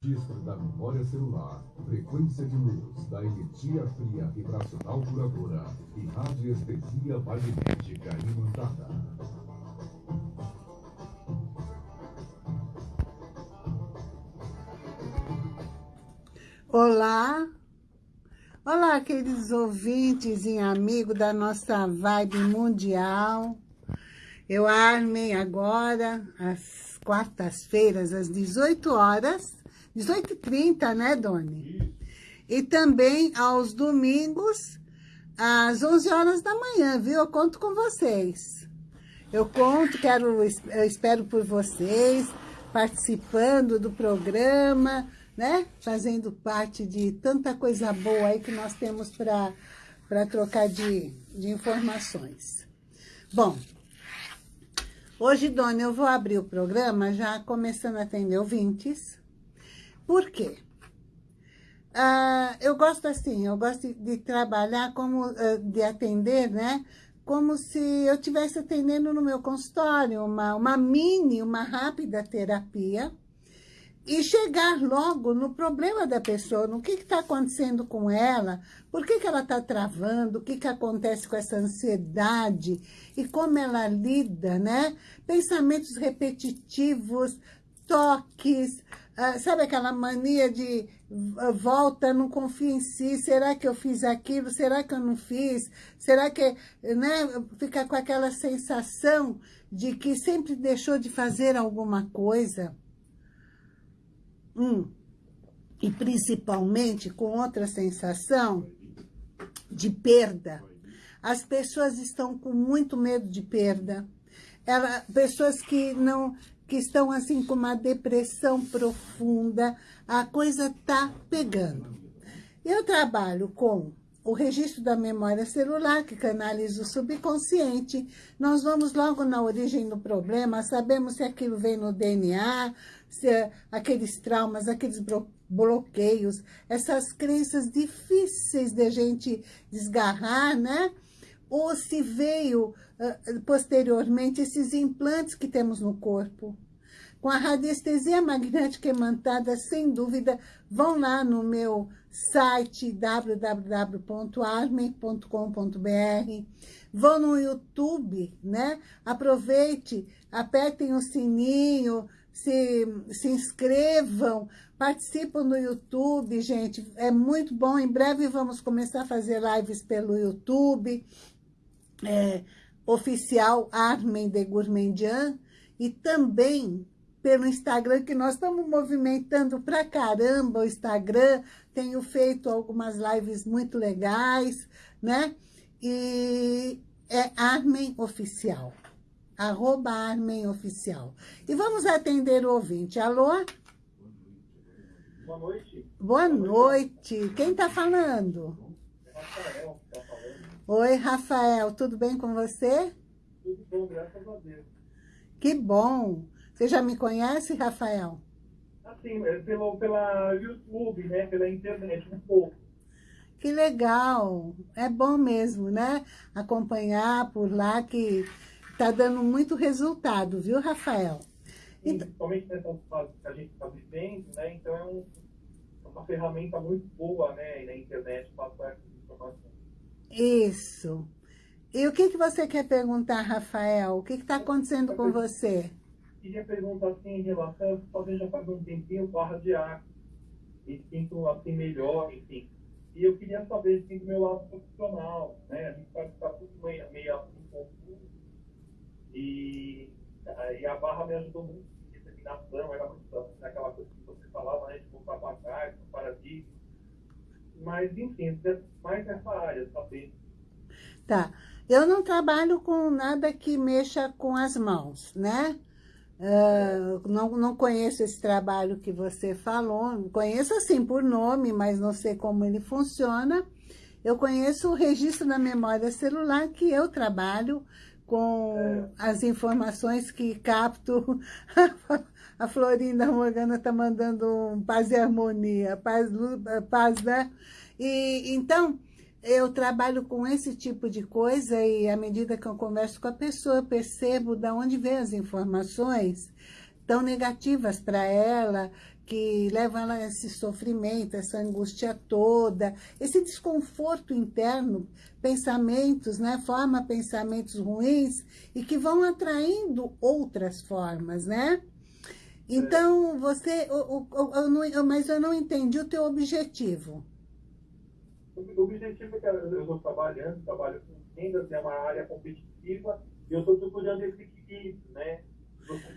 Registro da memória celular, frequência de luz da energia fria vibracional curadora e radiestesia magnética imantada. Olá, olá queridos ouvintes e amigos da nossa vibe mundial. Eu armei agora, às quartas-feiras, às 18 horas, 18h30, né, Doni? E também aos domingos, às 11 horas da manhã, viu? Eu conto com vocês. Eu conto, quero, eu espero por vocês, participando do programa, né? Fazendo parte de tanta coisa boa aí que nós temos para trocar de, de informações. Bom, hoje, Dona, eu vou abrir o programa já começando a atender ouvintes, por quê? Ah, eu gosto assim, eu gosto de, trabalhar como, uh, de atender, né? Como se eu estivesse atendendo no meu consultório, uma, uma mini, uma rápida terapia, e chegar logo no problema da pessoa, no que está acontecendo com ela, por que, que ela está travando, o que, que acontece com essa ansiedade e como ela lida, né? Pensamentos repetitivos, toques, ah, sabe aquela mania de ah, volta, não confio em si, será que eu fiz aquilo, será que eu não fiz, será que, né, fica com aquela sensação de que sempre deixou de fazer alguma coisa. Hum. E principalmente com outra sensação de perda. As pessoas estão com muito medo de perda. Ela, pessoas que não que estão assim com uma depressão profunda, a coisa tá pegando. Eu trabalho com o registro da memória celular, que canaliza o subconsciente. Nós vamos logo na origem do problema, sabemos se aquilo vem no DNA, se é aqueles traumas, aqueles bloqueios, essas crenças difíceis de a gente desgarrar, né? Ou se veio uh, posteriormente esses implantes que temos no corpo. Com a radiestesia magnética imantada, sem dúvida, vão lá no meu site www.armen.com.br, vão no YouTube, né? Aproveite, apertem o sininho, se, se inscrevam, participam no YouTube, gente, é muito bom. Em breve vamos começar a fazer lives pelo YouTube, é, oficial Armen de Gourmandian, e também pelo Instagram, que nós estamos movimentando pra caramba o Instagram, tenho feito algumas lives muito legais, né? E é Armen Oficial, arroba Armen Oficial. E vamos atender o ouvinte. Alô? Boa noite. Boa noite. Quem está falando? Rafael, tá falando. Oi, Rafael. Tudo bem com você? Tudo bom, graças a Deus. Que bom. Você já me conhece, Rafael? Assim, é pelo, pela YouTube, né? Pela internet, um pouco. Que legal. É bom mesmo, né? Acompanhar por lá que tá dando muito resultado, viu, Rafael? Sim, principalmente nessa fase que a gente está vivendo, né? Então é um, é uma ferramenta muito boa, né? Na internet passar essas informações. Isso. E o que, que você quer perguntar, Rafael? O que está acontecendo com você? queria perguntar assim em relação, talvez já faz um tempinho, barra de ar, e sinto assim melhor, enfim. E eu queria saber assim, do meu lado profissional, né? A gente pode estar tudo meio, meio assim confuso. E, e a barra me ajudou muito em determinação, era muito naquela coisa que você falava, né? De voltar para trás, para paradigma. Mas, enfim, mais nessa área, saber. Tá. Eu não trabalho com nada que mexa com as mãos, né? Uh, não, não conheço esse trabalho que você falou, conheço assim por nome, mas não sei como ele funciona. Eu conheço o registro da memória celular que eu trabalho com é. as informações que capto. A Florinda Morgana está mandando um paz e harmonia, paz, paz, né? E, então, eu trabalho com esse tipo de coisa e à medida que eu converso com a pessoa, eu percebo de onde vem as informações tão negativas para ela, que levam ela a esse sofrimento, essa angústia toda, esse desconforto interno, pensamentos, né? Forma pensamentos ruins e que vão atraindo outras formas, né? Então, você... O, o, eu não, mas eu não entendi o teu objetivo. O objetivo é que eu estou trabalhando, trabalho com vendas, é uma área competitiva, e eu estou procurando esse equilíbrio, né?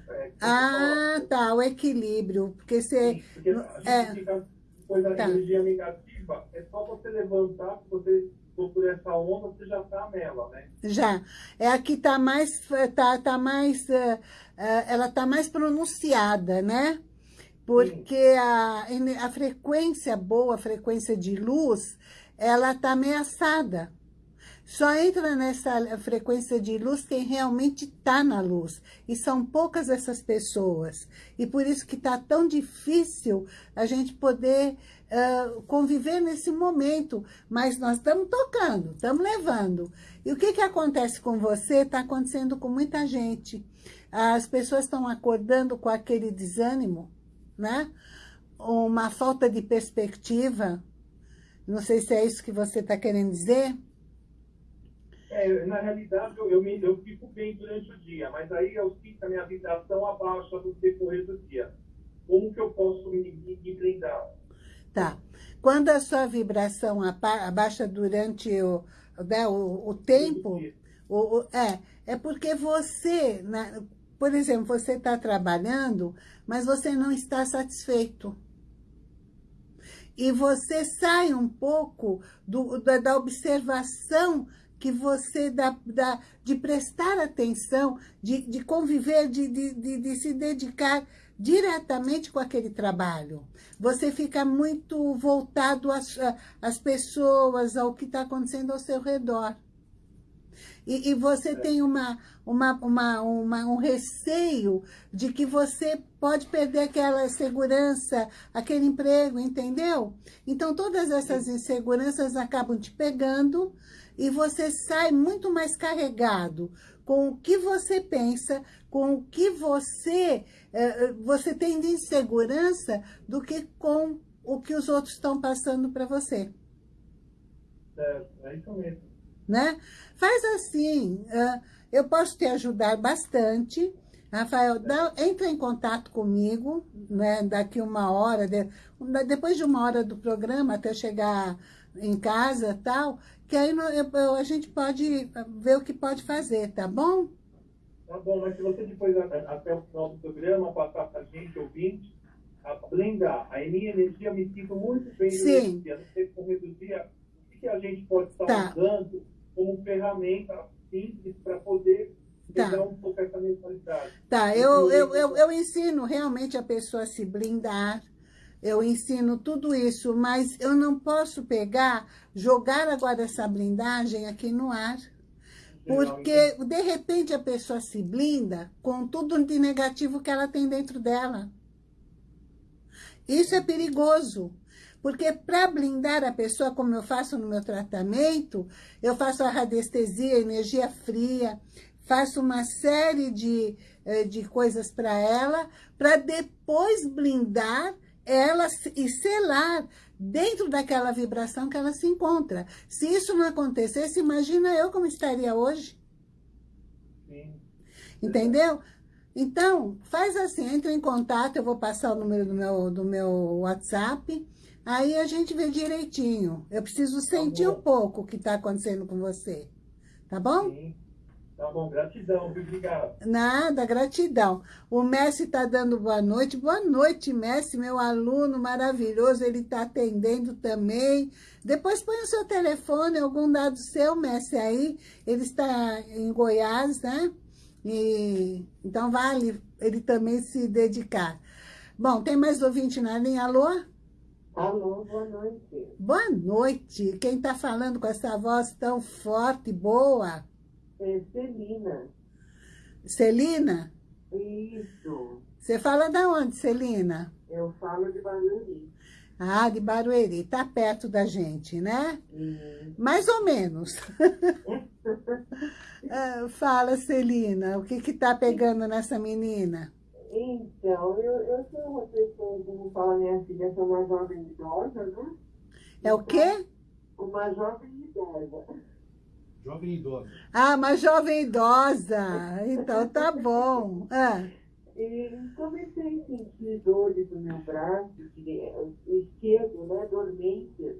É, ah, tá, o equilíbrio, porque você... Sim, porque a gente é, fica coisa tá. energia negativa, é só você levantar, você por essa onda, você já está nela, né? Já. É a que está mais, tá, tá mais, uh, uh, ela está mais pronunciada, né? Porque a, a frequência boa, a frequência de luz, ela está ameaçada. Só entra nessa frequência de luz quem realmente está na luz. E são poucas essas pessoas. E por isso que está tão difícil a gente poder conviver nesse momento. Mas nós estamos tocando, estamos levando. E o que, que acontece com você está acontecendo com muita gente. As pessoas estão acordando com aquele desânimo, né? Uma falta de perspectiva, não sei se é isso que você está querendo dizer. É, na realidade, eu, eu, me, eu fico bem durante o dia, mas aí eu sinto a minha vibração abaixa no decorrer do dia. Como que eu posso me, me, me blindar? Tá. Quando a sua vibração abaixa durante o, né, o, o tempo, o, o, é, é porque você, né, por exemplo, você está trabalhando, mas você não está satisfeito e você sai um pouco do, da, da observação que você dá, dá, de prestar atenção, de, de conviver, de, de, de, de se dedicar diretamente com aquele trabalho. Você fica muito voltado às, às pessoas, ao que está acontecendo ao seu redor. E, e você tem uma, uma, uma, uma, um receio de que você pode perder aquela segurança, aquele emprego, entendeu? Então, todas essas inseguranças acabam te pegando e você sai muito mais carregado com o que você pensa, com o que você, eh, você tem de insegurança do que com o que os outros estão passando para você. É, é isso mesmo né? Faz assim, uh, eu posso te ajudar bastante. Rafael, dá, entra em contato comigo, né, daqui uma hora, de, depois de uma hora do programa, até chegar em casa tal, que aí eu, a gente pode ver o que pode fazer, tá bom? Tá bom, mas se você depois, até o final do programa, passar para a gente, ouvinte, a blindar, a minha energia, me sinto muito bem Sim. no não sei como reduzir, o que a gente pode estar tá. usando como ferramenta simples para poder tá. um pouco essa mentalidade. Tá, eu, eu, eu, eu ensino realmente a pessoa a se blindar, eu ensino tudo isso, mas eu não posso pegar, jogar agora essa blindagem aqui no ar. Porque, de repente, a pessoa se blinda com tudo de negativo que ela tem dentro dela. Isso é perigoso. Porque para blindar a pessoa, como eu faço no meu tratamento, eu faço a radiestesia, energia fria, faço uma série de, eh, de coisas para ela, para depois blindar ela e selar dentro daquela vibração que ela se encontra. Se isso não acontecesse, imagina eu como estaria hoje. Sim. Entendeu? Então, faz assim, entra em contato, eu vou passar o número do meu, do meu WhatsApp, Aí a gente vê direitinho. Eu preciso tá sentir tá um pouco o que está acontecendo com você. Tá bom? Sim. Tá bom, gratidão, obrigado. Nada, gratidão. O Messi está dando boa noite. Boa noite, Messi, meu aluno maravilhoso. Ele está atendendo também. Depois põe o seu telefone, algum dado seu, Messi, aí. Ele está em Goiás, né? E, então vale ele também se dedicar. Bom, tem mais ouvinte na linha? Alô? Alô, boa noite. Boa noite. Quem está falando com essa voz tão forte e boa? É Celina. Celina? Isso. Você fala da onde, Celina? Eu falo de Barueri. Ah, de Barueri. Está perto da gente, né? Sim. Mais ou menos. Ah, fala, Celina, o que está pegando nessa menina? Então, eu, eu sou uma pessoa, como fala minha filha, sou uma jovem idosa, né? É o quê? Uma jovem idosa. Jovem idosa. Ah, uma jovem idosa. Então tá bom. Ah, E comecei a sentir dores no meu braço, dire- esquerdo, né, dormências,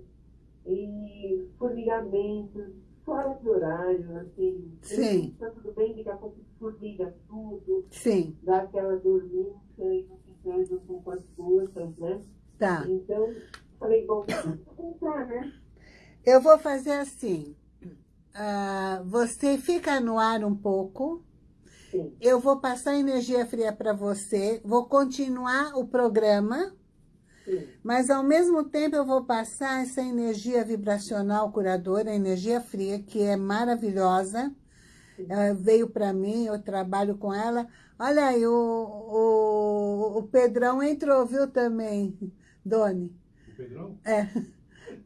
e formigamentos, fora de horário, assim. Sim. Tá tudo bem, daqui a pouco formiga tudo, sim, dá aquela dormência e não se com as forças, né? tá. Então, falei, bom, tentar, né? Eu vou fazer assim. Ah, você fica no ar um pouco. Sim, Eu vou passar energia fria para você. Vou continuar o programa. Sim, Mas, ao mesmo tempo, eu vou passar essa energia vibracional curadora, energia fria, que é maravilhosa. Ela veio para mim, eu trabalho com ela. Olha aí, o, o, o Pedrão entrou, viu, também, Doni? O Pedrão? É,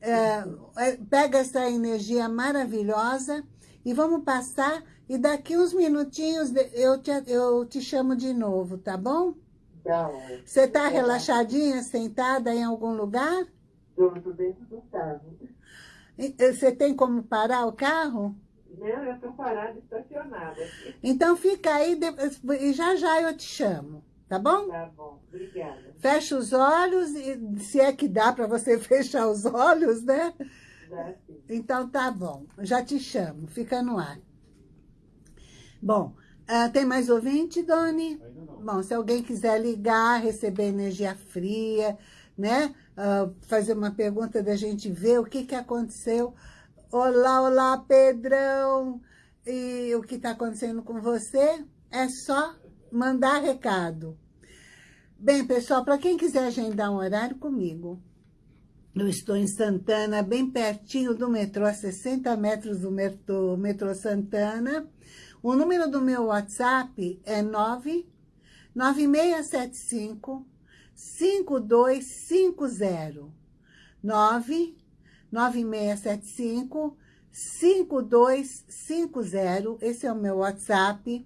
é, pega essa energia maravilhosa e vamos passar. E daqui uns minutinhos eu te, eu te chamo de novo, tá bom? Uma. Você está relaxadinha, sentada em algum lugar? Estou tô dentro do carro. Você tem como parar o carro? Não, eu estou parada, estacionada. Então fica aí e já já eu te chamo, tá bom? Tá bom, obrigada. Fecha os olhos, e se é que dá para você fechar os olhos, né? Dá sim. Então tá bom, já te chamo, fica no ar. Bom, ah, tem mais ouvinte, Doni? Ainda não. Bom, se alguém quiser ligar, receber energia fria, né? Ah, fazer uma pergunta da gente ver o que, que aconteceu. Olá, olá, Pedrão! E o que está acontecendo com você? É só mandar recado. Bem, pessoal, para quem quiser agendar um horário comigo, eu estou em Santana, bem pertinho do metrô, a 60 metros do metrô, metrô Santana. O número do meu WhatsApp é 9 9675 5250. 9 9675 5250. Esse é o meu WhatsApp.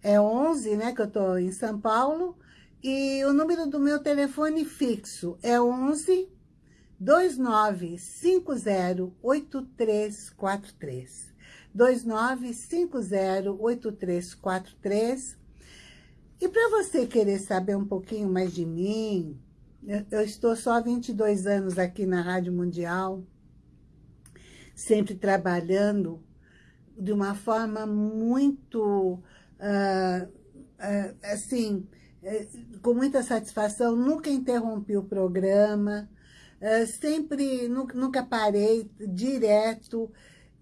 É 11, né, que eu estou em São Paulo. E o número do meu telefone fixo é 11 29508343. 29508343. E para você querer saber um pouquinho mais de mim, eu, estou só há 22 anos aqui na Rádio Mundial, sempre trabalhando de uma forma muito, ah, ah, assim, eh, com muita satisfação, nunca interrompi o programa, ah, sempre, nu- nunca parei, direto.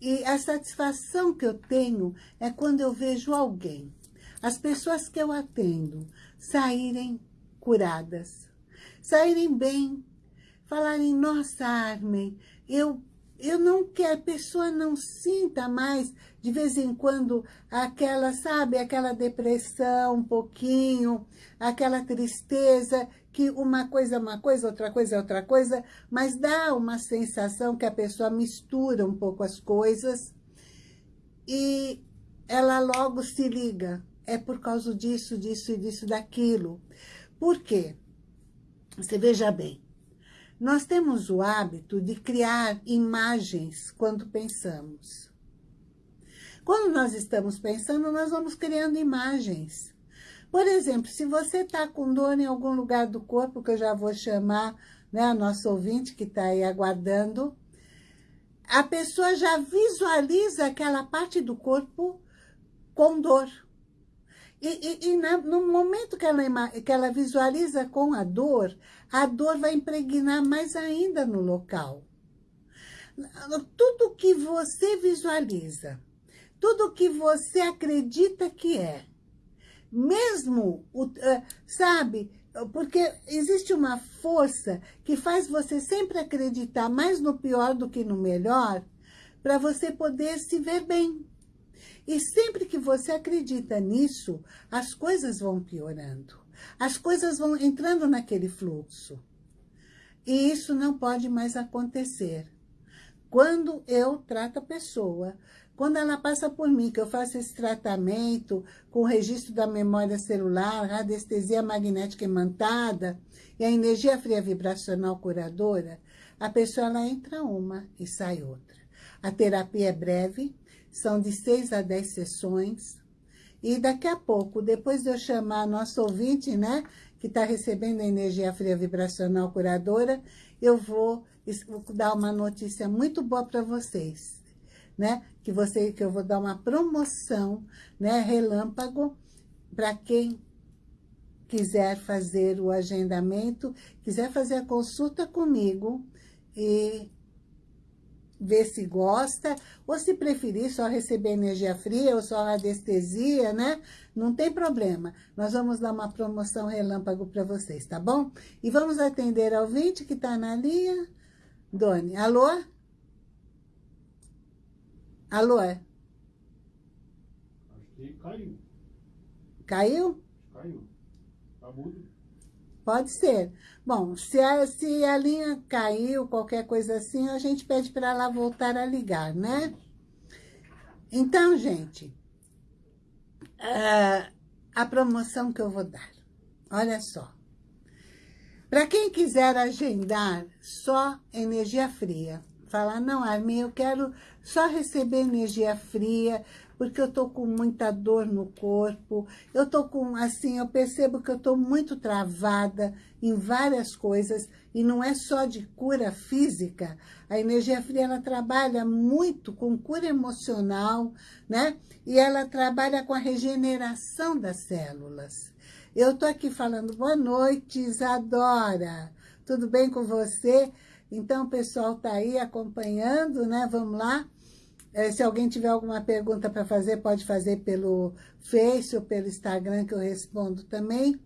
E a satisfação que eu tenho é quando eu vejo alguém, as pessoas que eu atendo, saírem curadas, saírem bem, falarem, nossa, Armin, eu, eu não quero, a pessoa não sinta mais, de vez em quando, aquela, sabe, aquela depressão um pouquinho, aquela tristeza, que uma coisa é uma coisa, outra coisa é outra coisa, mas dá uma sensação que a pessoa mistura um pouco as coisas e ela logo se liga. É por causa disso, disso e disso, daquilo. Por quê? Você veja bem, nós temos o hábito de criar imagens quando pensamos. Quando nós estamos pensando, nós vamos criando imagens. Por exemplo, se você está com dor em algum lugar do corpo, que eu já vou chamar né, a nossa ouvinte que está aí aguardando, a pessoa já visualiza aquela parte do corpo com dor. E, e, e na, no momento que ela, que ela visualiza com a dor, a dor vai impregnar mais ainda no local. Tudo que você visualiza, tudo que você acredita que é, mesmo, o- eh, sabe, porque existe uma força que faz você sempre acreditar mais no pior do que no melhor, para você poder se ver bem. E sempre que você acredita nisso, as coisas vão piorando. As coisas vão entrando naquele fluxo. E isso não pode mais acontecer. Quando eu trato a pessoa quando ela passa por mim, que eu faço esse tratamento com o registro da memória celular, radiestesia magnética imantada e a energia fria vibracional curadora, a pessoa ela entra uma e sai outra. A terapia é breve, são de seis a dez sessões. E daqui a pouco, depois de eu chamar nosso ouvinte, né, que está recebendo a energia fria vibracional curadora, eu vou dar uma notícia muito boa para vocês, né? Que, você, que eu vou dar uma promoção, né, relâmpago, para quem quiser fazer o agendamento, quiser fazer a consulta comigo e ver se gosta, ou se preferir só receber energia fria ou só anestesia, né? Não tem problema. Nós vamos dar uma promoção relâmpago para vocês, tá bom? E vamos atender ao ouvinte que está na linha. Doni, alô? Alô? Acho que caiu. Caiu? Caiu. Tá mudo. Pode ser. Bom, se a, se a linha caiu, qualquer coisa assim, a gente pede para ela voltar a ligar, né? Então, gente, uh, a promoção que eu vou dar, olha só. Para quem quiser agendar só energia fria, falar, não, Armin, eu quero só receber energia fria, porque eu tô com muita dor no corpo, eu tô com, assim, eu percebo que eu tô muito travada em várias coisas, e não é só de cura física, a energia fria, ela trabalha muito com cura emocional, né? E ela trabalha com a regeneração das células. Eu tô aqui falando, boa noite, Isadora, tudo bem com você? Então, o pessoal tá aí acompanhando, né? Vamos lá. É, se alguém tiver alguma pergunta para fazer, pode fazer pelo Face ou pelo Instagram, que eu respondo também.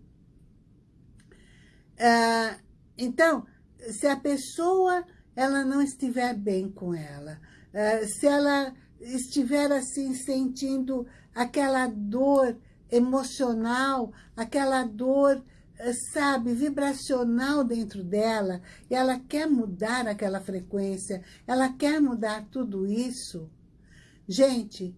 É, então, se a pessoa ela não estiver bem com ela, é, se ela estiver assim sentindo aquela dor emocional, aquela dor, sabe, vibracional dentro dela, e ela quer mudar aquela frequência, ela quer mudar tudo isso, Gente,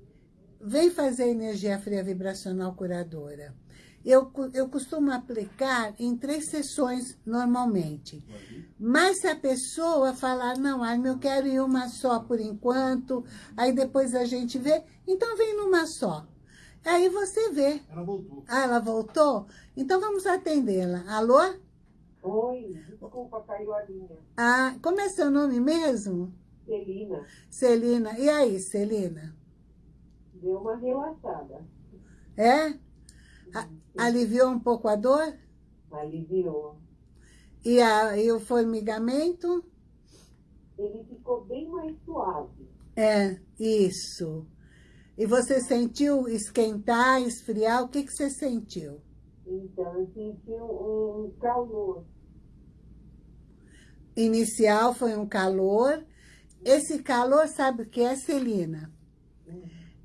vem fazer energia fria vibracional curadora. Eu, eu costumo aplicar em três sessões normalmente. Mas se a pessoa falar, não, Armin, eu quero ir uma só por enquanto, aí depois a gente vê, então vem numa só. Aí você vê. Ela voltou. Ah, ela voltou? Então vamos atendê-la. Alô? Oi, desculpa, caiu a linha. Ah, como é seu nome mesmo? Celina, Celina. E aí, Celina? deu uma relaxada. É? A- aliviou um pouco a dor? Aliviou. E, a, e o formigamento? Ele ficou bem mais suave. É, isso. E você sentiu esquentar, esfriar? O que, que você sentiu? Então, eu senti um, calor. Inicial foi um calor. Esse calor, sabe o que é, Celina?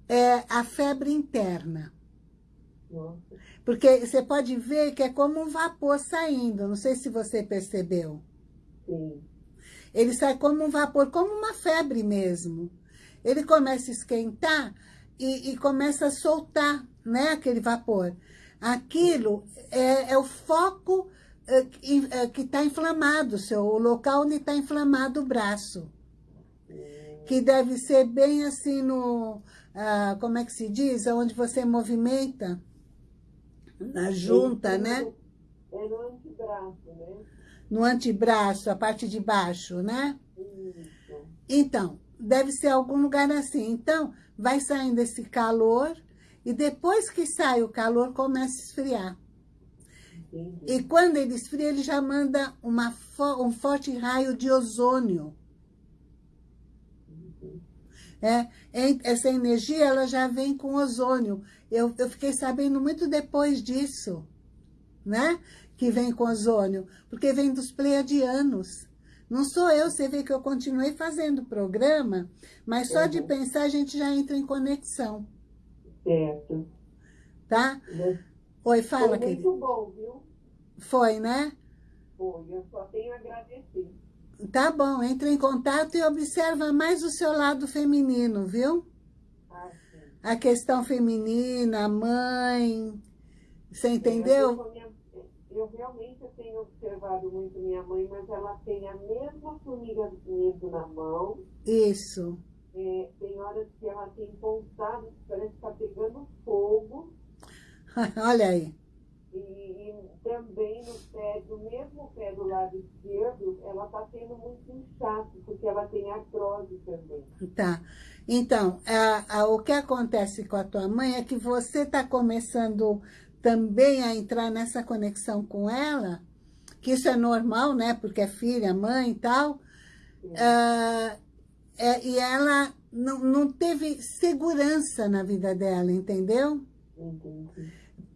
É a febre interna. Nossa, Porque você pode ver que é como um vapor saindo. Não sei se você percebeu. sim. Ele sai como um vapor, como uma febre mesmo. Ele começa a esquentar e, e começa a soltar né, aquele vapor. Aquilo é, é o foco é, que é, está inflamado, o seu, o local onde está inflamado o braço. Que deve ser bem assim no... ah, como é que se diz? Onde você movimenta. Na junta, Ele- né? É no antebraço, né? No antebraço, a parte de baixo, né? Isso. Então, deve ser algum lugar assim. Então, vai saindo esse calor e depois que sai o calor, começa a esfriar. Entendi. E quando ele esfria, ele já manda uma fo- um forte raio de ozônio. É, em- essa energia, ela já vem com ozônio. Eu, eu fiquei sabendo muito depois disso, né? Que vem com ozônio, porque vem dos pleiadianos. Não sou eu, você vê que eu continuei fazendo o programa, mas só de Uhum. pensar a gente já entra em conexão, Certo. tá? Mas Oi, fala, Foi querida. muito bom, viu? Foi, né? Foi. Eu só tenho a agradecer. Tá bom, entre em contato e observa mais o seu lado feminino, viu? a questão feminina, a mãe, você É, entendeu? Eu, minha- eu realmente observado muito minha mãe, mas ela tem a mesma formigamento na mão. Isso. É, tem horas que ela tem pontadas, parece que está pegando fogo. Olha aí. E, e também no pé, do mesmo pé do lado esquerdo, ela está tendo muito inchaço, porque ela tem artrose também. Tá. Então, a- a- o que acontece com a tua mãe é que você está começando também a entrar nessa conexão com ela, que isso é normal, né? Porque é filha, mãe e tal. Ah, é, e ela não, não teve segurança na vida dela, entendeu?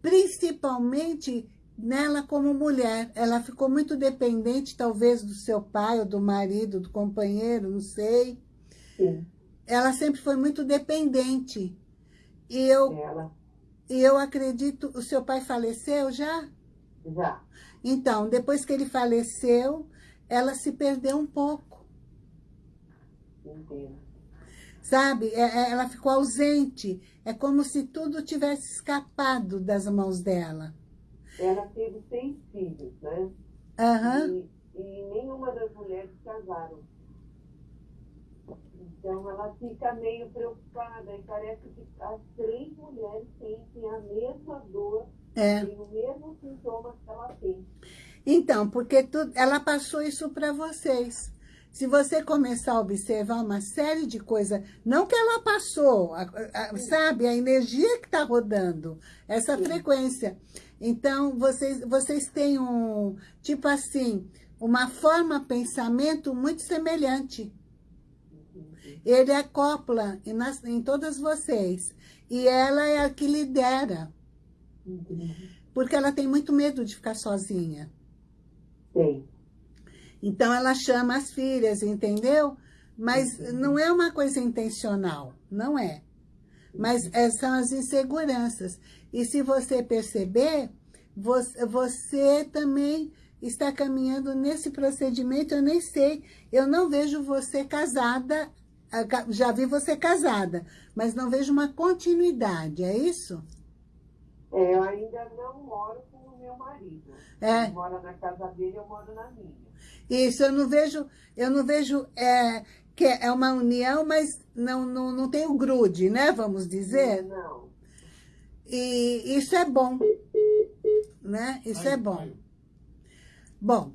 Principalmente nela como mulher. Ela ficou muito dependente, talvez, do seu pai, ou do marido, do companheiro, não sei. Sim, Ela sempre foi muito dependente. E eu, ela e eu acredito, o seu pai faleceu já? já. Então, depois que ele faleceu, ela se perdeu um pouco, Entendo. sabe? É- é- Ela ficou ausente. É como se tudo tivesse escapado das mãos dela. Ela teve seis filhos, né? Aham. E, e nenhuma das mulheres casaram. Então ela fica meio preocupada e parece que as três mulheres sentem a mesma dor, É. mesmo sintoma que ela tem. Então, porque tu, ela passou isso para vocês. Se você começar a observar uma série de coisas, não que ela passou, a- a- sabe, a energia que está rodando, essa frequência. Então, vocês, vocês têm um, tipo assim, uma forma pensamento muito semelhante. Ele acopla em, nas, em todas vocês. E ela é a que lidera, porque ela tem muito medo de ficar sozinha. Tem. Então ela chama as filhas, entendeu? Mas não é uma coisa intencional, não é. Mas é, são as inseguranças. E se você perceber, você, você também está caminhando nesse procedimento, eu nem sei. Eu não vejo você casada, ah, já vi você casada, mas não vejo uma continuidade, é isso? É, eu ainda não moro com o meu marido. É. Ele mora na casa dele, eu moro na minha. Isso, eu não vejo, eu não vejo é, que é uma união, mas não, não, não tem o grude, né? Vamos dizer. Não. E isso é bom, né? Isso é bom. Bom,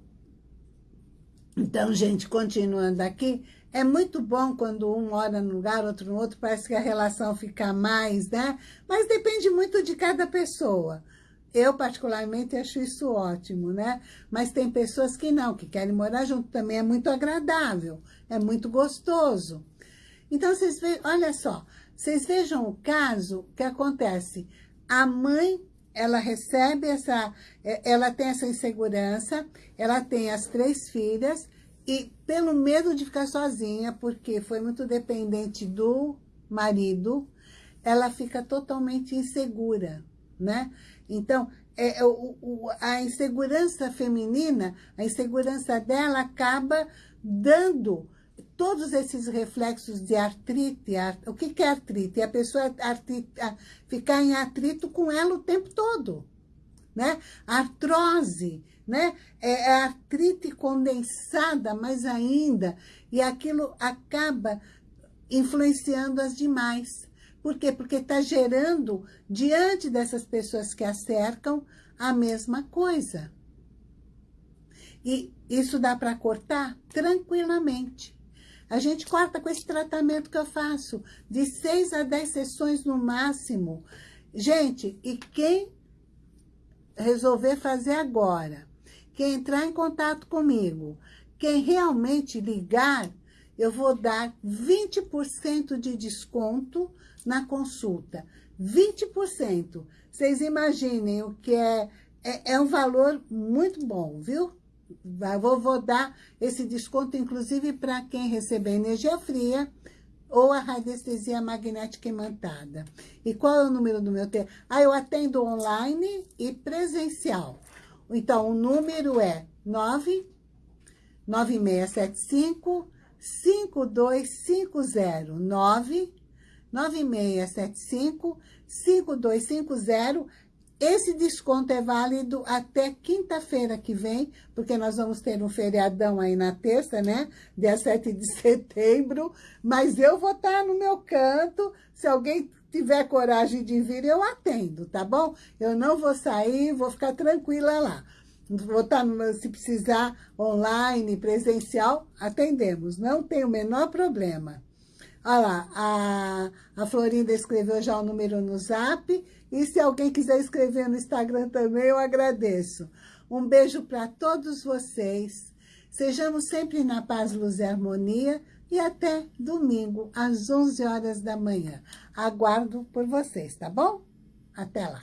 então, gente, continuando aqui, é muito bom quando um mora num lugar, outro no outro, parece que a relação fica mais, né? Mas depende muito de cada pessoa. Eu, particularmente, acho isso ótimo, né? Mas tem pessoas que não, que querem morar junto. Também é muito agradável, é muito gostoso. Então, vocês vejam, olha só, vocês vejam o caso que acontece. A mãe, ela recebe essa, ela tem essa insegurança, ela tem as três filhas, e pelo medo de ficar sozinha, porque foi muito dependente do marido, ela fica totalmente insegura, né? Então, é, o, o, a insegurança feminina, a insegurança dela acaba dando todos esses reflexos de artrite. Art, o que, que é artrite? É a pessoa artrite, a, ficar em atrito com ela o tempo todo. Né? Artrose, né? É, é artrite condensada mais ainda, e aquilo acaba influenciando as demais. Por quê? Porque está gerando, diante dessas pessoas que a cercam, a mesma coisa. E isso dá para cortar tranquilamente. A gente corta com esse tratamento que eu faço, de seis a dez sessões no máximo. Gente, e quem resolver fazer agora, quem entrar em contato comigo, quem realmente ligar, eu vou dar 20% de desconto na consulta. 20%. Vocês imaginem o que é, é, é um valor muito bom, viu? Vou, vou dar esse desconto, inclusive, para quem receber energia fria ou a radiestesia magnética imantada. E qual é o número do meu telefone? Ah, eu atendo online e presencial. Então, o número é 9 9675 5250 9 9675-5250. Esse desconto é válido até quinta-feira que vem, porque nós vamos ter um feriadão aí na terça, né? Dia 7 de setembro. Mas eu vou estar no meu canto. Se alguém tiver coragem de vir, eu atendo, tá bom? Eu não vou sair, vou ficar tranquila lá. Vou estar, no, se precisar, online, presencial, atendemos. Não tem o menor problema. Olha lá, a, a Florinda escreveu já o número no zap. E se alguém quiser escrever no Instagram também, eu agradeço. Um beijo para todos vocês. Sejamos sempre na paz, luz e harmonia. E até domingo, às 11 horas da manhã. Aguardo por vocês, tá bom? Até lá.